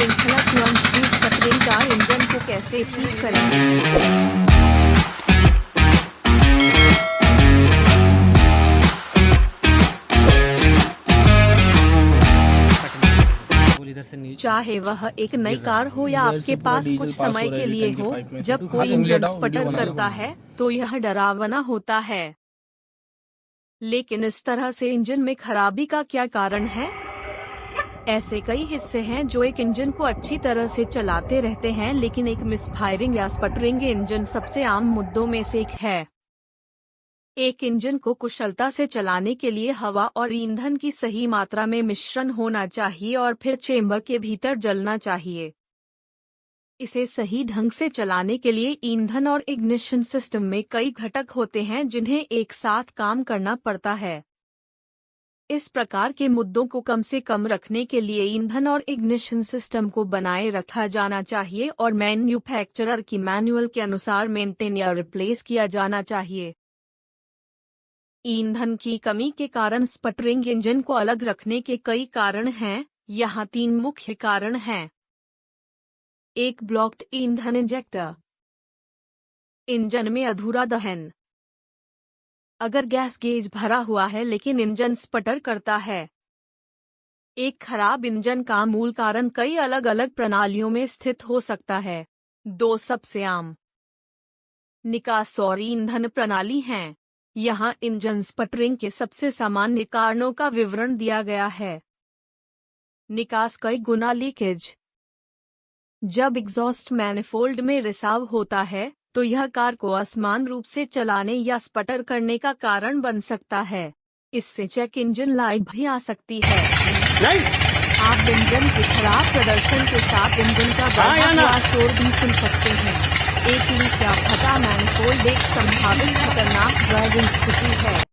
श्रृंखला तुरंत की स्पटरिंग का इंजन को कैसे ठीक करें चाहे वह एक नई कार हो या आपके पास कुछ समय के लिए हो जब कोई इंजन स्पटर करता है तो यह डरावना होता है। लेकिन इस तरह से इंजन में खराबी का क्या कारण है? ऐसे कई हिस्से हैं जो एक इंजन को अच्छी तरह से चलाते रहते हैं, लेकिन एक मिसफायरिंग या स्पटरिंग इंजन सबसे आम मुद्दों में से एक है। एक इंजन को कुशलता से चलाने के लिए हवा और ईंधन की सही मात्रा में मिश्रण होना चाहिए और फिर चेंबर के भीतर जलना चाहिए। इसे सही ढंग से चलाने के लिए ईंधन और इग्निशन सिस्टम में कई घटक होते हैं जिन्हें एक साथ काम करना पड़ता है। इस प्रकार के मुद्दों को कम से कम रखने के लिए ईंधन और इग्निशन सिस्टम को बनाए रखा जाना चाहिए और मैन्युफैक्चरर की मैनुअल के अनुसार मेंटेन या रिप्लेस किया जाना चाहिए। ईंधन की कमी के कारण स्पटरिंग इंजन को अलग रखने के कई कारण हैं, यहाँ तीन मुख्य कारण हैं। एक ब्लॉक्ड ईंधन इंजेक्टर। इंजन में अधूरा दहन। अगर गैस गेज भरा हुआ है लेकिन इंजन स्पटर करता है। एक खराब इंजन का मूल कारण कई अलग अलग प्रणालियों में स्थित हो सकता है। दो सबसे आम। निकास और ईंधन प्रणाली हैं। यहाँ इंजन स्पटरिंग के सबसे सामान्य कारणों का विवरण दिया गया है। निकास कई गुना लीकेज। जब एग्जॉस्ट मैनिफोल्ड में रिसाव होता है तो यह कार को असमान रूप से चलाने या स्पटर करने का कारण बन सकता है। इससे चेक इंजन लाइट भी आ सकती है। आप इंजन के खराब प्रदर्शन के साथ इंजन का बढ़ा शोर भी सुन सकते हैं। एक लीक या फटा मैनिफोल्ड एक संभावित खतरनाक ड्राइविंग स्थिति है।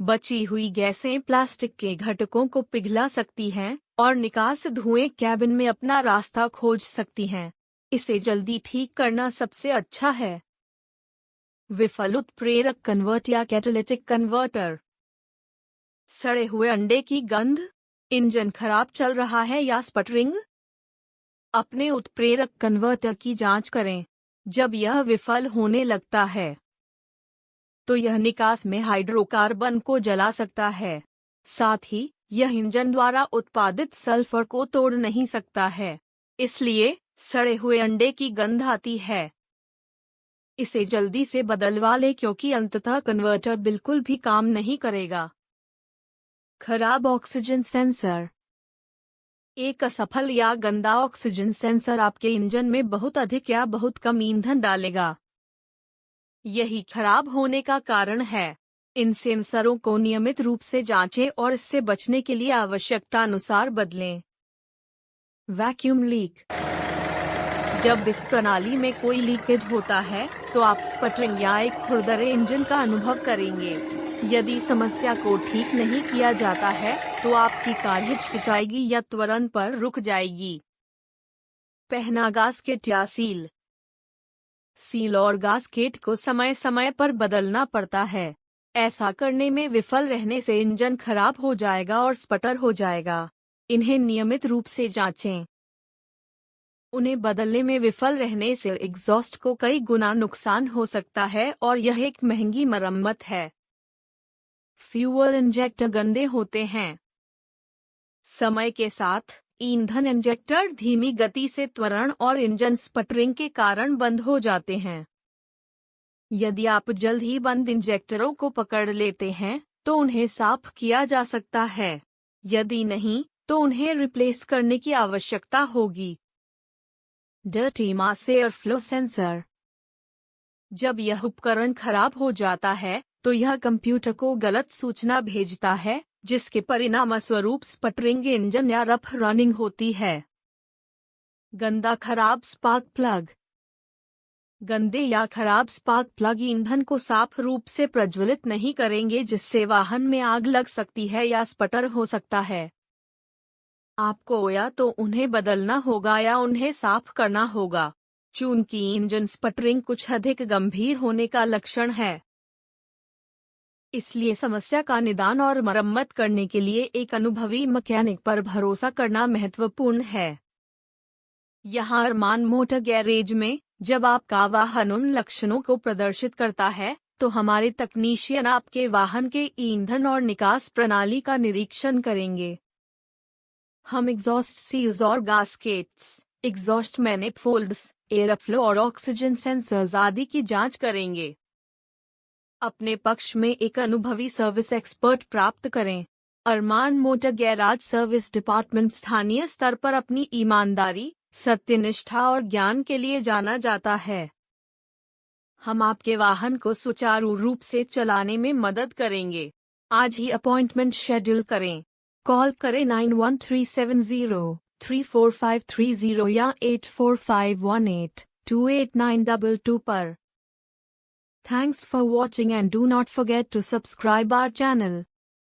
बची हुई गैसें प्लास्टिक के घटकों को पिघला सकती हैं और निकास धुएँ कैबिन में अपना रास्ता खोज सकती हैं। इसे जल्दी ठीक करना सबसे अच्छा है। विफल उत्प्रेरक कन्वर्ट या कैटालिटिक कन्वर्टर सड़े हुए अंडे की गंध, इंजन खराब चल रहा है या स्पटरिंग अपने उत्प्रेरक कन्वर्टर की जाँच करें, जब यह विफल होने लगता है। तो यह निकास में हाइड्रोकार्बन को जला सकता है। साथ ही, यह इंजन द्वारा उत्पादित सल्फ़र को तोड़ नहीं सकता है। इसलिए सड़े हुए अंडे की गंध आती है। इसे जल्दी से बदलवा ले क्योंकि अंततः कन्वर्टर बिल्कुल भी काम नहीं करेगा। खराब ऑक्सीजन सेंसर एक असफल या गंदा ऑक्सीजन सेंसर आपके इंजन में बहुत अधिक या बहुत कम ईंधन डालेगा। यही खराब होने का कारण है। इन सेंसरों को नियमित रूप से जांचें और इससे बचने के लिए आवश्यकता अनुसार बदलें। वैक्यूम लीक जब इस प्रणाली में कोई लीकेज होता है तो आप स्पटरिंग या एक खुरदरे इंजन का अनुभव करेंगे। यदि समस्या को ठीक नहीं किया जाता है तो आपकी कार हिचकिचाएगी या त्वरण पर रुक जाएगी। पहना गास्केट या सील सील और गास्केट को समय समय पर बदलना पड़ता है। ऐसा करने में विफल रहने से इंजन खराब हो जाएगा और स्पटर हो जाएगा। इन्हें नियमित रूप से जांचें। उन्हें बदलने में विफल रहने से एग्जॉस्ट को कई गुना नुकसान हो सकता है और यह एक महँगी मरम्मत है। फ्यूअल इंजेक्टर गंदे होते हैं। समय के साथ, ईंधन इंजेक्टर धीमी गति से त्वरण और इंजन स्पटरिंग के कारण बंद हो जाते हैं। यदि आप जल्द ही बंद इंजेक्टरों को पकड़ लेते हैं तो उन्हें साफ़ किया जा सकता है। यदि नहीं तो उन्हें रिप्लेस करने की आवश्यकता होगी। Dirty mass air flow sensor जब यह उपकरण खराब हो जाता है तो यह कंप्यूटर को गलत सूचना भेजता है, जिसके परिणाम स्वरूप स्पटरिंग इंजन या रफ रनिंग होती है। गंदा खराब स्पार्क प्लग गंदे या खराब स्पार्क प्लग ईंधन को साफ़ रूप से प्रज्वलित नहीं करेंगे, जिससे वाहन में आग लग सकती है या स्पटर हो सकता है। आपको या तो उन्हें बदलना होगा या उन्हें साफ़ करना होगा। चूँकि इंजन स्पटरिंग कुछ अधिक गंभीर होने का लक्षण है। इसलिए समस्या का निदान और मरम्मत करने के लिए एक अनुभवी मैकेनिक पर भरोसा करना महत्वपूर्ण है। यहाँ अरमान मोटर गैरेज में, जब आपका वाहन उन लक्षणों को प्रदर्शित करता है तो हमारे तकनीशियन आपके वाहन के ईंधन और निकास प्रणाली का निरीक्षण करेंगे। हम एग्जॉस्ट सील्स और गास्केट्स एग्जॉस्ट मैनिफोल्ड्स एयरफ्लो और ऑक्सीजन सेंसर्स आदि की जाँच करेंगे। अपने पक्ष में एक अनुभवी सर्विस एक्सपर्ट प्राप्त करें। Armaan motor garage service department स्थानीय स्तर पर अपनी ईमानदारी, सत्यनिष्ठा और ज्ञान के लिए जाना जाता है। हम आपके वाहन को सुचारू रूप से चलाने में मदद करेंगे। आज ही अपॉइंटमेंट शेड्यूल करें। कॉल करें nine one three seven zero, three four five three zero या eight four five one eight, two eight nine double two पर। Thanks for watching and do not forget to subscribe our channel